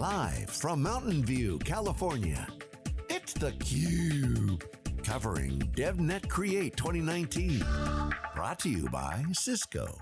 Live from Mountain View, California, it's theCUBE. Covering DevNet Create 2019. Brought to you by Cisco.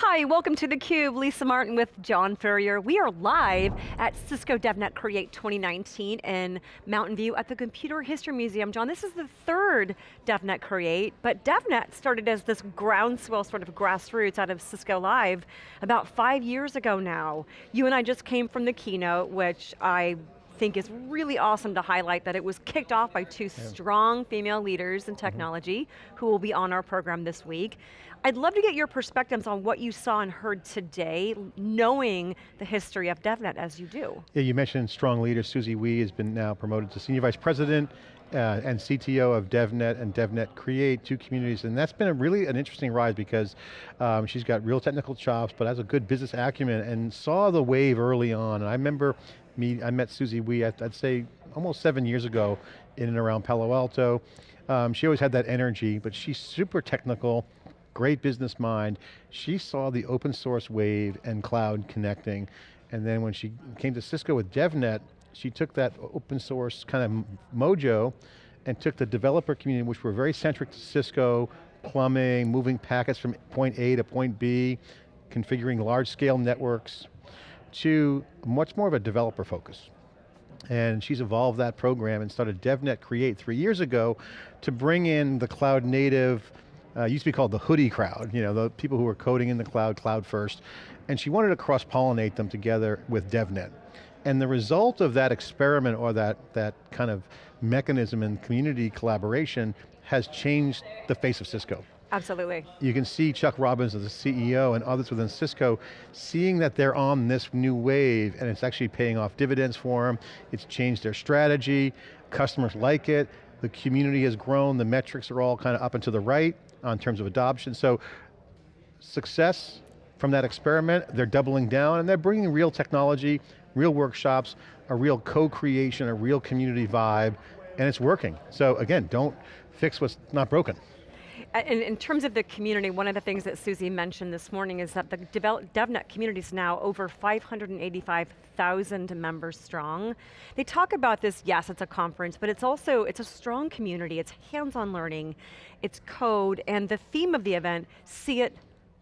Hi, welcome to theCUBE. Lisa Martin with John Furrier. We are live at Cisco DevNet Create 2019 in Mountain View at the Computer History Museum. John, this is the third DevNet Create, but DevNet started as this groundswell sort of grassroots out of Cisco Live about five years ago now. You and I just came from the keynote, which I think is really awesome to highlight that it was kicked off by two yeah. strong female leaders in mm-hmm. technology mm -hmm. who will be on our program this week. I'd love to get your perspectives on what you saw and heard today, knowing the history of DevNet as you do. Yeah, you mentioned strong leader, Susie Wee has been now promoted to Senior Vice President uh, and CTO of DevNet and DevNet Create, two communities, and that's been a really an interesting rise because um, she's got real technical chops, but has a good business acumen and saw the wave early on. And I remember me, I met Susie Wee, I'd, I'd say almost seven years ago in and around Palo Alto. Um, she always had that energy, but she's super technical, great business mind. She saw the open source wave and cloud connecting. And then when she came to Cisco with DevNet, she took that open source kind of mojo and took the developer community, which were very centric to Cisco, plumbing, moving packets from point A to point B, configuring large scale networks, to much more of a developer focus. And she's evolved that program and started DevNet Create three years ago to bring in the cloud native, uh, used to be called the hoodie crowd, you know, the people who were coding in the cloud, cloud first. And she wanted to cross-pollinate them together with DevNet. And the result of that experiment or that, that kind of mechanism in community collaboration has changed the face of Cisco. Absolutely. You can see Chuck Robbins, as the CEO, and others within Cisco, seeing that they're on this new wave and it's actually paying off dividends for them. It's changed their strategy, customers like it, the community has grown, the metrics are all kind of up and to the right on terms of adoption. So success from that experiment, they're doubling down and they're bringing real technology, real workshops, a real co-creation, a real community vibe, and it's working. So again, don't fix what's not broken. In, in, terms of the community, one of the things that Susie mentioned this morning is that the DevNet community is now over 585,000 members strong. They talk about this, yes, it's a conference, but it's also, it's a strong community, it's hands-on learning, it's code, and the theme of the event, see it,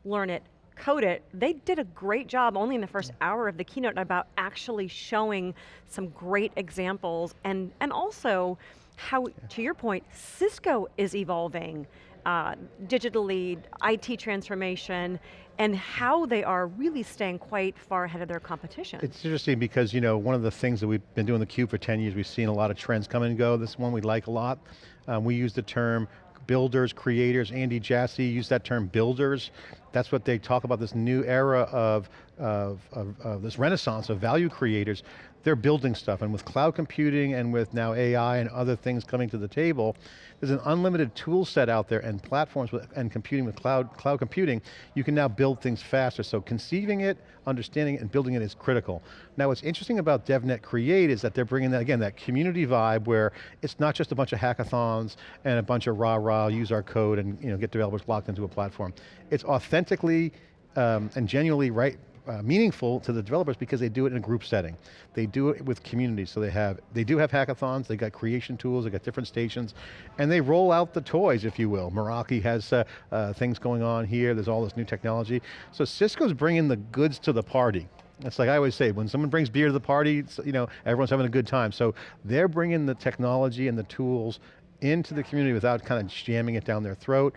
learn it, code it, they did a great job only in the first hour of the keynote about actually showing some great examples and, and also how, to your point, Cisco is evolving uh, digitally, IT transformation, and how they are really staying quite far ahead of their competition. It's interesting because you know one of the things that we've been doing theCUBE for 10 years, we've seen a lot of trends come and go. This one we like a lot. Um, we use the term builders, creators. Andy Jassy used that term builders. That's what they talk about, this new era of, of, of, of this renaissance of value creators they're building stuff. And with cloud computing and with now AI and other things coming to the table, there's an unlimited tool set out there and platforms with, and computing with cloud, cloud computing, you can now build things faster. So conceiving it, understanding it, and building it is critical. Now what's interesting about DevNet Create is that they're bringing that, again, that community vibe where it's not just a bunch of hackathons and a bunch of rah-rah, use our code and you know, get developers locked into a platform. It's authentically um, and genuinely right, uh, meaningful to the developers because they do it in a group setting. They do it with communities, so they have, they do have hackathons, they got creation tools, they got different stations, and they roll out the toys, if you will. Meraki has uh, uh, things going on here, there's all this new technology. So Cisco's bringing the goods to the party. It's like I always say, when someone brings beer to the party, you know, everyone's having a good time. So they're bringing the technology and the tools into the community without kind of jamming it down their throat.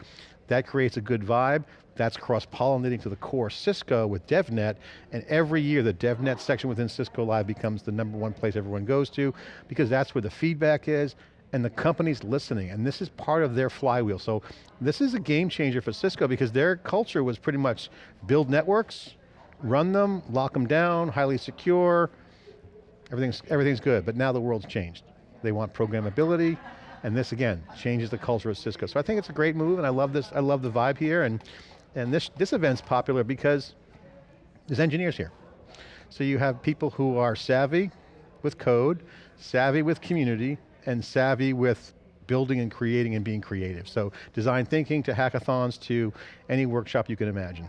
That creates a good vibe. That's cross-pollinating to the core Cisco with DevNet, and every year the DevNet section within Cisco Live becomes the number one place everyone goes to, because that's where the feedback is, and the company's listening, and this is part of their flywheel. So this is a game changer for Cisco because their culture was pretty much build networks, run them, lock them down, highly secure, everything's, everything's good, but now the world's changed. They want programmability, and this again, changes the culture of Cisco. So I think it's a great move and I love this, I love the vibe here and, and this, this event's popular because there's engineers here. So you have people who are savvy with code, savvy with community, and savvy with building and creating and being creative. So design thinking to hackathons to any workshop you can imagine.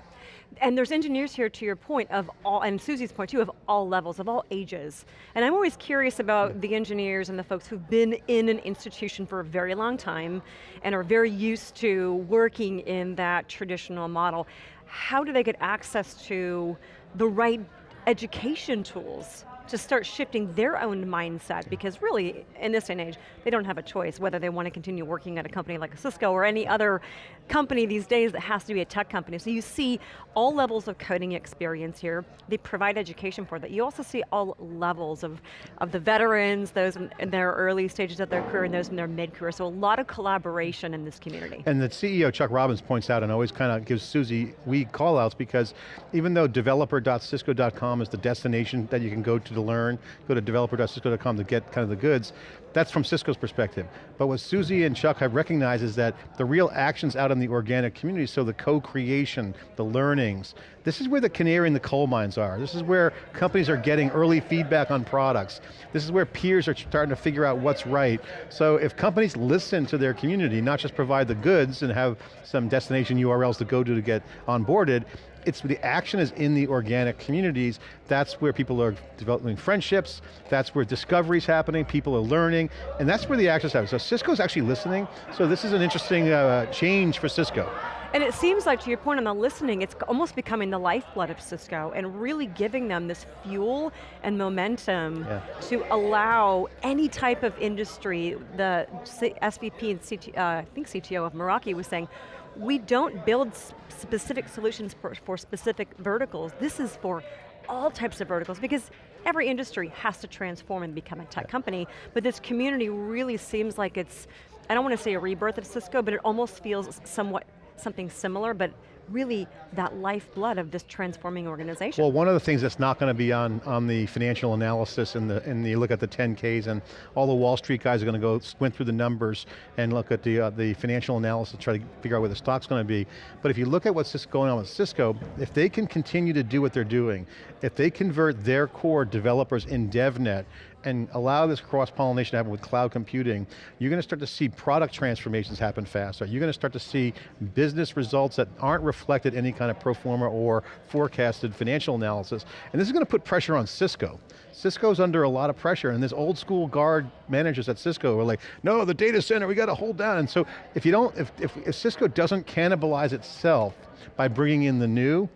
And there's engineers here, to your point, of all, and Susie's point too, of all levels, of all ages. And I'm always curious about the engineers and the folks who've been in an institution for a very long time and are very used to working in that traditional model. How do they get access to the right education tools to start shifting their own mindset because really, in this day and age, they don't have a choice whether they want to continue working at a company like Cisco or any other company these days that has to be a tech company. So you see all levels of coding experience here. They provide education for that. You also see all levels of, of the veterans, those in, their early stages of their career and those in their mid-career. So a lot of collaboration in this community. And the CEO, Chuck Robbins, points out and always kind of gives Susie Wee call outs because even though developer.cisco.com is the destination that you can go to to learn, go to developer.cisco.com to get kind of the goods, that's from Cisco's perspective. But what Susie and Chuck have recognized is that the real action's out in the organic community, so the co-creation, the learnings, this is where the canary in the coal mines are. This is where companies are getting early feedback on products. This is where peers are starting to figure out what's right. So if companies listen to their community, not just provide the goods and have some destination URLs to go to to get onboarded, it's the action is in the organic communities. That's where people are developing friendships. That's where discovery's happening. People are learning, and that's where the action's happening. So Cisco's actually listening. So this is an interesting uh, change for Cisco. And it seems like, to your point on the listening, it's almost becoming the lifeblood of Cisco and really giving them this fuel and momentum yeah. to allow any type of industry, the SVP and CT, uh, I think CTO of Meraki was saying, we don't build specific solutions for, for specific verticals. This is for all types of verticals because every industry has to transform and become a tech yeah. company, but this community really seems like it's, I don't want to say a rebirth of Cisco, but it almost feels somewhat something similar, but really that lifeblood of this transforming organization. Well, one of the things that's not going to be on, on the financial analysis and the, and you look at the 10Ks and all the Wall Street guys are going to go squint through the numbers and look at the, uh, the financial analysis, try to figure out where the stock's going to be. But if you look at what's just going on with Cisco, if they can continue to do what they're doing, if they convert their core developers in DevNet and allow this cross-pollination to happen with cloud computing, you're going to start to see product transformations happen faster. You're going to start to see business results that aren't reflected in any kind of pro forma or forecasted financial analysis. And this is going to put pressure on Cisco. Cisco's under a lot of pressure and this old school guard managers at Cisco are like, no, the data center, we got to hold down. And so if you don't, if, if, if Cisco doesn't cannibalize itself by bringing in the new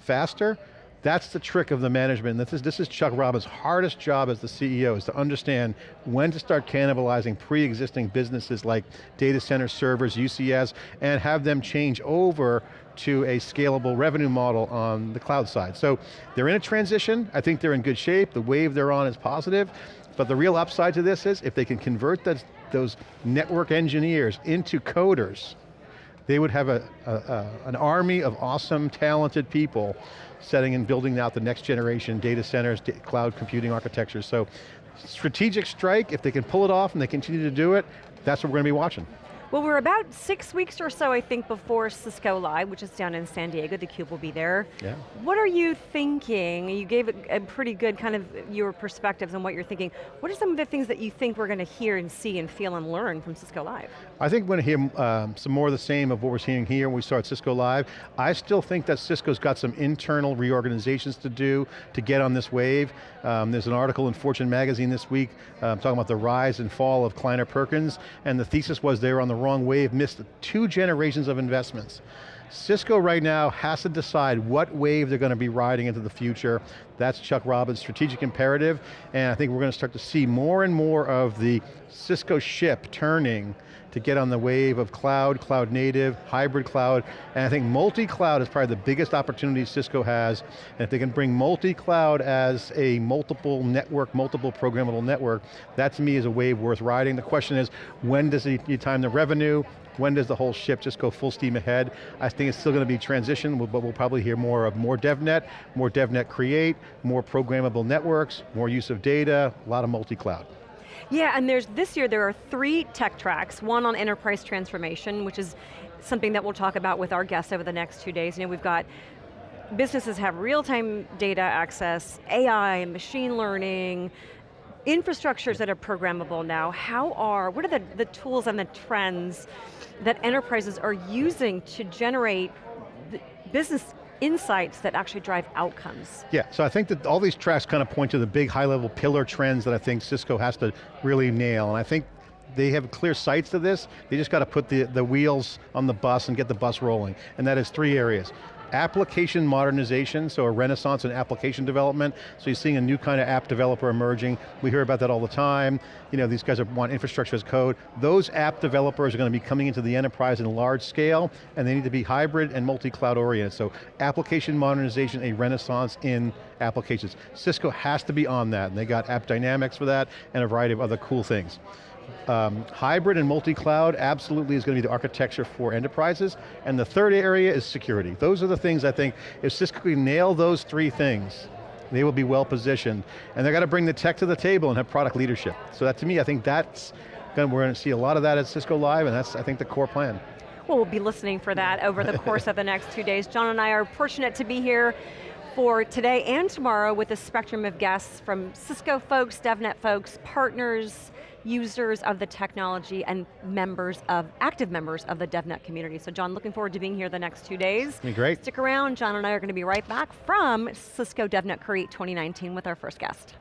faster, that's the trick of the management. This is, this is Chuck Robbins' hardest job as the CEO is to understand when to start cannibalizing pre-existing businesses like data center servers, UCS, and have them change over to a scalable revenue model on the cloud side. So they're in a transition, I think they're in good shape, the wave they're on is positive, but the real upside to this is if they can convert those, those network engineers into coders, they would have a, a, a, an army of awesome, talented people setting and building out the next generation data centers, cloud computing architectures. So strategic strike, if they can pull it off and they continue to do it, that's what we're going to be watching. Well, we're about six weeks or so, I think, before Cisco Live, which is down in San Diego. theCUBE will be there. Yeah. What are you thinking? You gave a, a pretty good kind of your perspectives on what you're thinking. What are some of the things that you think we're going to hear and see and feel and learn from Cisco Live? I think we're going to hear um, some more of the same of what we're seeing here when we start Cisco Live. I still think that Cisco's got some internal reorganizations to do to get on this wave. Um, there's an article in Fortune magazine this week um, talking about the rise and fall of Kleiner Perkins, and the thesis was they were on the wrong wave, missed two generations of investments. Cisco right now has to decide what wave they're going to be riding into the future. That's Chuck Robbins' strategic imperative, and I think we're going to start to see more and more of the Cisco ship turning to get on the wave of cloud, cloud native, hybrid cloud, and I think multi-cloud is probably the biggest opportunity Cisco has, and if they can bring multi-cloud as a multiple network, multiple programmable network, that to me is a wave worth riding. The question is, when does it time the revenue, when does the whole ship just go full steam ahead? I think it's still going to be transition, but we'll probably hear more of more DevNet, more DevNet Create, more programmable networks, more use of data, a lot of multi-cloud. Yeah, and there's this year there are three tech tracks, one on enterprise transformation, which is something that we'll talk about with our guests over the next two days. You know, we've got businesses have real-time data access, AI, machine learning, infrastructures that are programmable now. How are, what are the, the tools and the trends that enterprises are using to generate business insights that actually drive outcomes. Yeah, so I think that all these tracks kind of point to the big high level pillar trends that I think Cisco has to really nail, and I think they have clear sights to this, they just got to put the, the wheels on the bus and get the bus rolling, and that is three areas. Application modernization, so a renaissance in application development. So you're seeing a new kind of app developer emerging. We hear about that all the time. You know, these guys want infrastructure as code. Those app developers are going to be coming into the enterprise in large scale, and they need to be hybrid and multi-cloud oriented. So application modernization, a renaissance in applications. Cisco has to be on that, and they got AppDynamics for that, and a variety of other cool things. Um, hybrid and multi-cloud absolutely is going to be the architecture for enterprises. And the third area is security. Those are the things I think, if Cisco can nail those three things, they will be well positioned. And they've got to bring the tech to the table and have product leadership. So that to me, I think that's, going to, we're going to see a lot of that at Cisco Live and that's, I think, the core plan. Well, we'll be listening for that over the course of the next two days. John and I are fortunate to be here for today and tomorrow with a spectrum of guests from Cisco folks, DevNet folks, partners, users of the technology and members of, active members of the DevNet community. So John, looking forward to being here the next two days. Be great. Stick around, John and I are going to be right back from Cisco DevNet Create 2019 with our first guest.